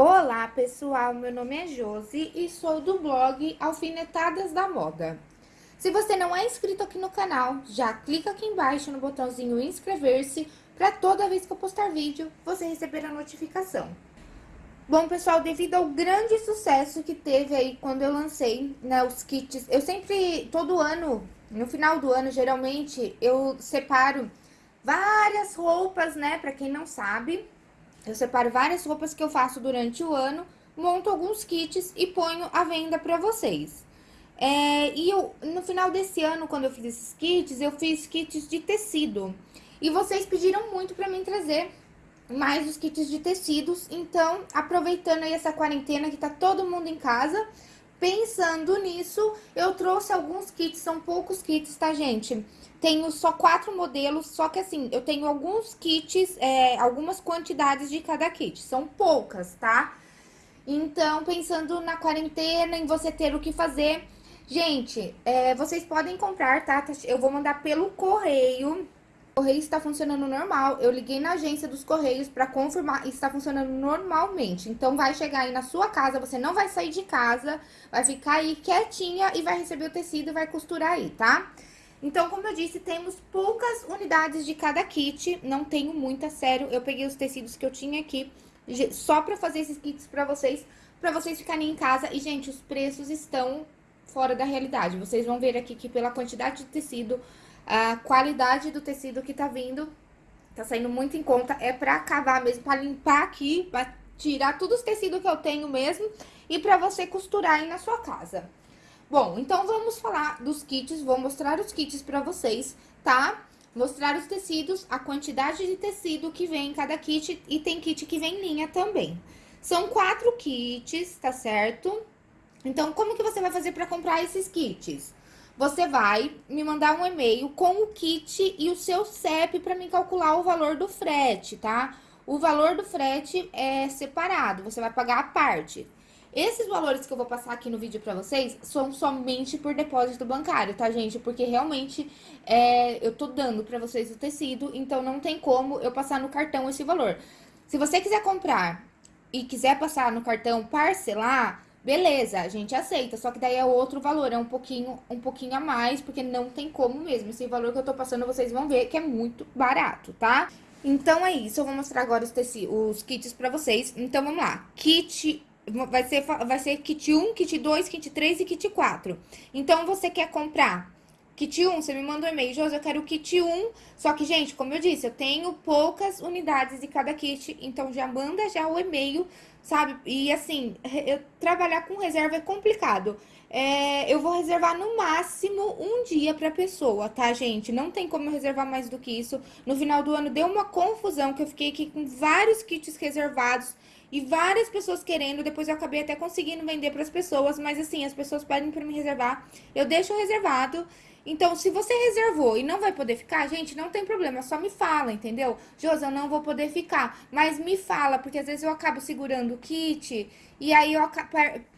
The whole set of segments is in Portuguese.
Olá pessoal, meu nome é Josi e sou do blog Alfinetadas da Moda. Se você não é inscrito aqui no canal, já clica aqui embaixo no botãozinho inscrever-se para toda vez que eu postar vídeo, você receber a notificação. Bom pessoal, devido ao grande sucesso que teve aí quando eu lancei né, os kits, eu sempre, todo ano, no final do ano, geralmente, eu separo várias roupas, né, para quem não sabe, eu separo várias roupas que eu faço durante o ano, monto alguns kits e ponho à venda pra vocês. É, e eu, no final desse ano, quando eu fiz esses kits, eu fiz kits de tecido. E vocês pediram muito pra mim trazer mais os kits de tecidos. Então, aproveitando aí essa quarentena que tá todo mundo em casa, pensando nisso, eu trouxe alguns kits, são poucos kits, tá, gente? Tenho só quatro modelos, só que assim, eu tenho alguns kits, é, algumas quantidades de cada kit. São poucas, tá? Então, pensando na quarentena, em você ter o que fazer... Gente, é, vocês podem comprar, tá? Eu vou mandar pelo correio. Correio está funcionando normal. Eu liguei na agência dos correios para confirmar está funcionando normalmente. Então, vai chegar aí na sua casa, você não vai sair de casa, vai ficar aí quietinha e vai receber o tecido e vai costurar aí, tá? Então, como eu disse, temos poucas unidades de cada kit, não tenho muita, sério. Eu peguei os tecidos que eu tinha aqui só pra fazer esses kits pra vocês, pra vocês ficarem em casa. E, gente, os preços estão fora da realidade. Vocês vão ver aqui que pela quantidade de tecido, a qualidade do tecido que tá vindo, tá saindo muito em conta. É pra acabar mesmo, pra limpar aqui, pra tirar todos os tecidos que eu tenho mesmo e pra você costurar aí na sua casa. Bom, então vamos falar dos kits, vou mostrar os kits pra vocês, tá? Mostrar os tecidos, a quantidade de tecido que vem em cada kit e tem kit que vem em linha também. São quatro kits, tá certo? Então, como que você vai fazer pra comprar esses kits? Você vai me mandar um e-mail com o kit e o seu CEP pra me calcular o valor do frete, tá? O valor do frete é separado, você vai pagar a parte. Esses valores que eu vou passar aqui no vídeo pra vocês são somente por depósito bancário, tá, gente? Porque realmente é, eu tô dando pra vocês o tecido, então não tem como eu passar no cartão esse valor. Se você quiser comprar e quiser passar no cartão parcelar, beleza, a gente aceita. Só que daí é outro valor, é um pouquinho, um pouquinho a mais, porque não tem como mesmo. Esse valor que eu tô passando, vocês vão ver que é muito barato, tá? Então é isso, eu vou mostrar agora os, os kits pra vocês. Então vamos lá, kit vai ser, vai ser kit 1, kit 2, kit 3 e kit 4. Então, você quer comprar kit 1, você me manda um e-mail, Josi, eu quero o kit 1, só que, gente, como eu disse, eu tenho poucas unidades de cada kit, então já manda já o e-mail, sabe? E, assim, eu, trabalhar com reserva é complicado. É, eu vou reservar no máximo um dia pra pessoa, tá, gente? Não tem como eu reservar mais do que isso. No final do ano deu uma confusão, que eu fiquei aqui com vários kits reservados, e várias pessoas querendo, depois eu acabei até conseguindo vender para as pessoas, mas assim, as pessoas pedem para me reservar, eu deixo reservado. Então, se você reservou e não vai poder ficar, gente, não tem problema, só me fala, entendeu? Josi, eu não vou poder ficar, mas me fala, porque às vezes eu acabo segurando o kit e aí eu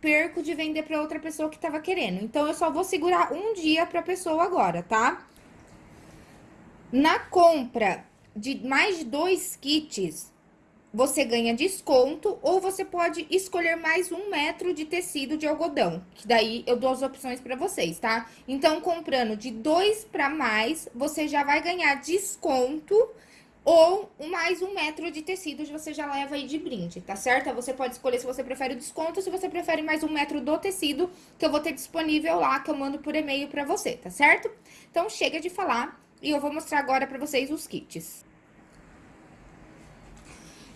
perco de vender para outra pessoa que tava querendo. Então, eu só vou segurar um dia pra pessoa agora, tá? Na compra de mais de dois kits, você ganha desconto ou você pode escolher mais um metro de tecido de algodão, que daí eu dou as opções para vocês, tá? Então, comprando de dois para mais, você já vai ganhar desconto ou mais um metro de tecido você já leva aí de brinde, tá certo? Você pode escolher se você prefere o desconto ou se você prefere mais um metro do tecido, que eu vou ter disponível lá, que eu mando por e-mail pra você, tá certo? Então, chega de falar e eu vou mostrar agora pra vocês os kits.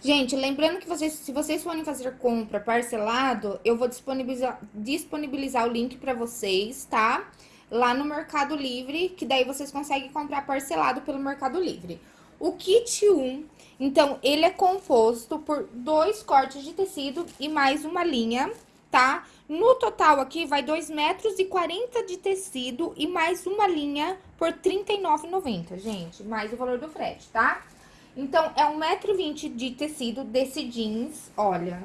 Gente, lembrando que vocês, se vocês forem fazer compra parcelado, eu vou disponibilizar, disponibilizar o link para vocês, tá? Lá no Mercado Livre, que daí vocês conseguem comprar parcelado pelo Mercado Livre. O kit 1, então, ele é composto por dois cortes de tecido e mais uma linha, tá? No total aqui vai 2 metros e 40 de tecido e mais uma linha por R$39,90, gente. Mais o valor do frete, tá? Então, é 1,20m de tecido desse jeans, olha.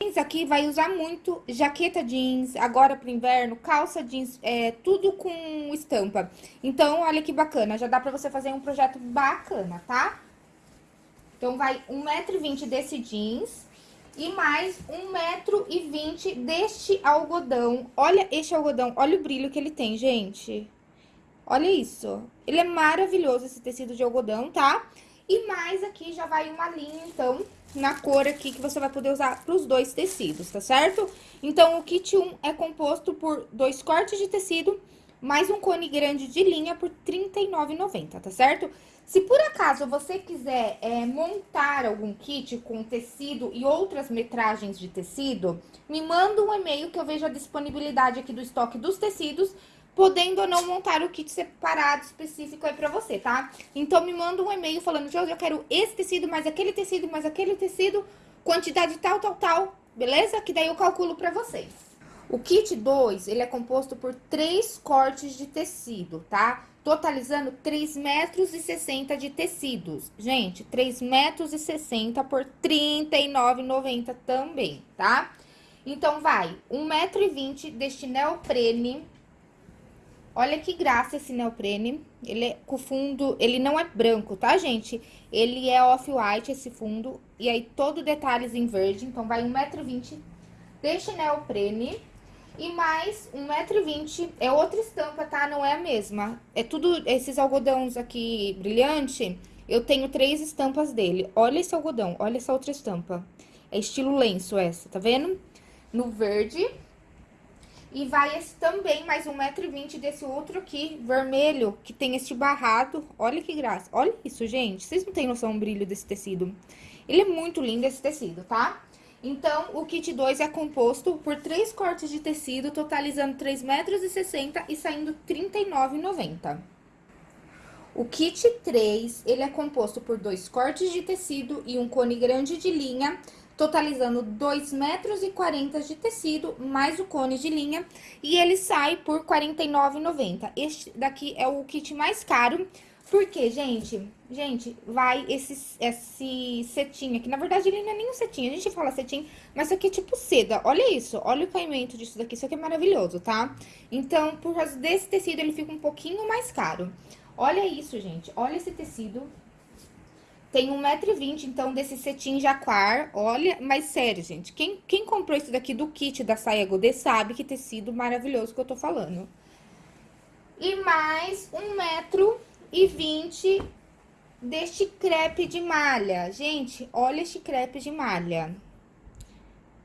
Jeans aqui vai usar muito jaqueta jeans, agora pro inverno, calça jeans, é, tudo com estampa. Então, olha que bacana, já dá pra você fazer um projeto bacana, tá? Então, vai 1,20m desse jeans. e mais um metro e vinte deste algodão. Olha este algodão, olha o brilho que ele tem, gente. Olha isso. Ele é maravilhoso, esse tecido de algodão, tá? E mais aqui já vai uma linha, então, na cor aqui, que você vai poder usar pros dois tecidos, tá certo? Então, o kit 1 é composto por dois cortes de tecido, mais um cone grande de linha por R$ 39,90, tá certo? Se por acaso você quiser é, montar algum kit com tecido e outras metragens de tecido, me manda um e-mail que eu vejo a disponibilidade aqui do estoque dos tecidos, podendo ou não montar o kit separado específico aí pra você, tá? Então, me manda um e-mail falando, Josi, eu quero esse tecido, mais aquele tecido, mais aquele tecido, quantidade tal, tal, tal, beleza? Que daí eu calculo pra vocês. O kit 2, ele é composto por três cortes de tecido, tá? Totalizando 3 metros e 60 de tecidos. Gente, 3 metros e 60 por R$ 39,90 também, tá? Então, vai, 1 metro e 20 deste neoprene. Olha que graça esse neoprene. Ele é com fundo, ele não é branco, tá, gente? Ele é off-white, esse fundo. E aí, todo detalhes em verde. Então, vai 1 metro e 20 deste neoprene. E mais 1,20m. É outra estampa, tá? Não é a mesma. É tudo, esses algodões aqui brilhante, eu tenho três estampas dele. Olha esse algodão, olha essa outra estampa. É estilo lenço essa, tá vendo? No verde. E vai esse também, mais 1,20m desse outro aqui, vermelho, que tem este barrado. Olha que graça. Olha isso, gente. Vocês não têm noção do brilho desse tecido. Ele é muito lindo esse tecido, tá? Então, o kit 2 é composto por três cortes de tecido, totalizando 3,60 metros e saindo R$ 39,90. O kit 3, ele é composto por dois cortes de tecido e um cone grande de linha, totalizando 2,40 metros e de tecido, mais o cone de linha, e ele sai por R$ 49,90. Este daqui é o kit mais caro, porque, gente, gente, vai esse, esse cetim aqui. Na verdade, ele não é nem um cetim. A gente fala cetim, mas isso aqui é tipo seda. Olha isso, olha o caimento disso daqui. Isso aqui é maravilhoso, tá? Então, por causa desse tecido, ele fica um pouquinho mais caro. Olha isso, gente. Olha esse tecido. Tem 1,20m, então, desse cetim jaquar. Olha, mas sério, gente. Quem, quem comprou isso daqui do kit da saia Godê sabe que tecido maravilhoso que eu tô falando. E mais um metro e 20 deste crepe de malha. Gente, olha este crepe de malha.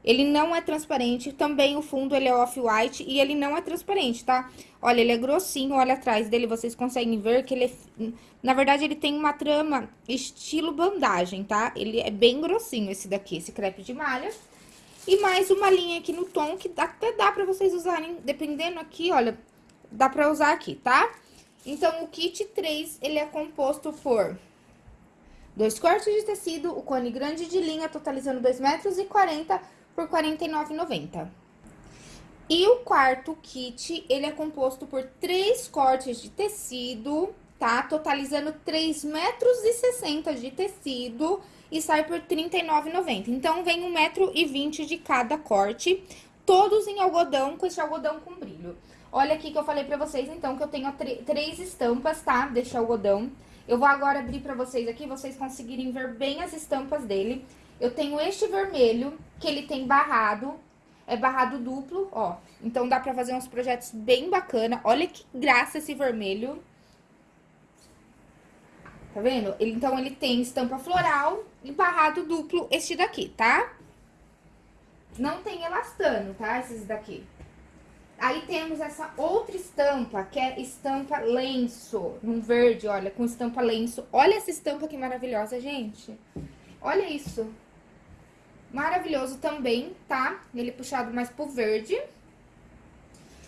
Ele não é transparente, também o fundo ele é off-white e ele não é transparente, tá? Olha, ele é grossinho, olha atrás dele, vocês conseguem ver que ele é... Na verdade, ele tem uma trama estilo bandagem, tá? Ele é bem grossinho esse daqui, esse crepe de malha. E mais uma linha aqui no tom que até dá pra vocês usarem, dependendo aqui, olha, dá pra usar aqui, tá? Então, o kit 3, ele é composto por dois cortes de tecido, o cone grande de linha, totalizando 2,40 metros e 40 por R$ 49,90. E o quarto kit, ele é composto por três cortes de tecido, tá? Totalizando 3 metros 60 de tecido e sai por R$ 39,90. Então, vem 1,20 metro e 20 de cada corte, todos em algodão, com esse algodão com brilho. Olha aqui que eu falei pra vocês, então, que eu tenho três estampas, tá? Deste algodão. Eu vou agora abrir pra vocês aqui, vocês conseguirem ver bem as estampas dele. Eu tenho este vermelho, que ele tem barrado, é barrado duplo, ó. Então, dá pra fazer uns projetos bem bacana. Olha que graça esse vermelho. Tá vendo? Ele, então, ele tem estampa floral e barrado duplo este daqui, tá? Não tem elastano, tá? Esses daqui. Aí temos essa outra estampa, que é estampa lenço, num verde, olha, com estampa lenço. Olha essa estampa que maravilhosa, gente. Olha isso. Maravilhoso também, tá? Ele é puxado mais pro verde.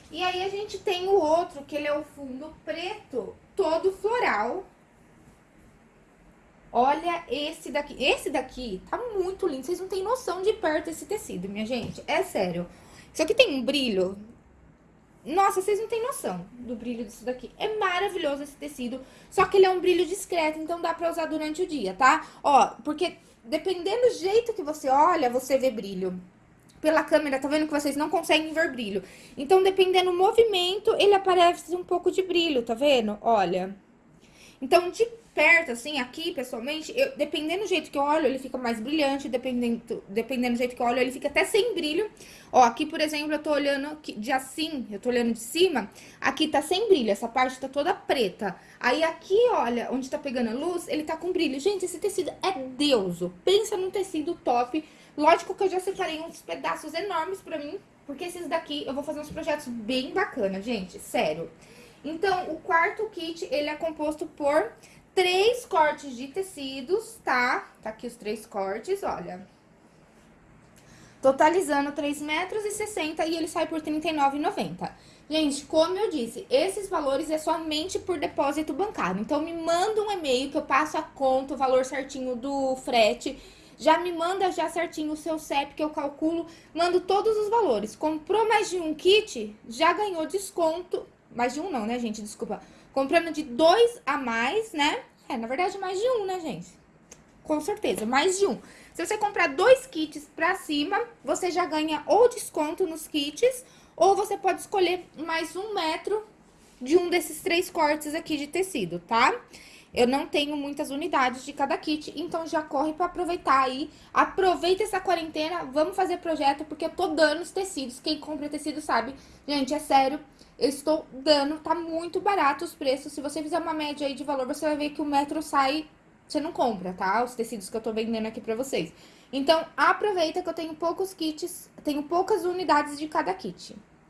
E aí, a gente tem o outro, que ele é o fundo preto, todo floral. Olha esse daqui. Esse daqui tá muito lindo. Vocês não têm noção de perto esse tecido, minha gente. É sério. Isso aqui tem um brilho nossa, vocês não têm noção do brilho disso daqui. É maravilhoso esse tecido, só que ele é um brilho discreto, então dá pra usar durante o dia, tá? Ó, porque dependendo do jeito que você olha, você vê brilho. Pela câmera, tá vendo que vocês não conseguem ver brilho. Então, dependendo do movimento, ele aparece um pouco de brilho, tá vendo? Olha. Então, de perto, assim, aqui, pessoalmente, eu, dependendo do jeito que eu olho, ele fica mais brilhante, dependendo, dependendo do jeito que eu olho, ele fica até sem brilho. Ó, aqui, por exemplo, eu tô olhando de assim, eu tô olhando de cima, aqui tá sem brilho, essa parte tá toda preta. Aí aqui, olha, onde tá pegando a luz, ele tá com brilho. Gente, esse tecido é deuso. Pensa num tecido top. Lógico que eu já separei uns pedaços enormes pra mim, porque esses daqui eu vou fazer uns projetos bem bacanas, gente, sério. Então, o quarto kit, ele é composto por três cortes de tecidos, tá? Tá aqui os três cortes, olha. Totalizando 3 metros e 60 e ele sai por R$39,90. Gente, como eu disse, esses valores é somente por depósito bancário. Então, me manda um e-mail que eu passo a conta, o valor certinho do frete. Já me manda já certinho o seu CEP que eu calculo, mando todos os valores. Comprou mais de um kit, já ganhou desconto. Mais de um não, né, gente? Desculpa Comprando de dois a mais, né? É, na verdade, mais de um, né, gente? Com certeza, mais de um. Se você comprar dois kits pra cima, você já ganha ou desconto nos kits, ou você pode escolher mais um metro de um desses três cortes aqui de tecido, tá? Eu não tenho muitas unidades de cada kit, então já corre pra aproveitar aí. Aproveita essa quarentena, vamos fazer projeto, porque eu tô dando os tecidos. Quem compra tecido sabe. Gente, é sério, eu estou dando, tá muito barato os preços. Se você fizer uma média aí de valor, você vai ver que o metro sai, você não compra, tá? Os tecidos que eu tô vendendo aqui pra vocês. Então, aproveita que eu tenho poucos kits, tenho poucas unidades de cada kit.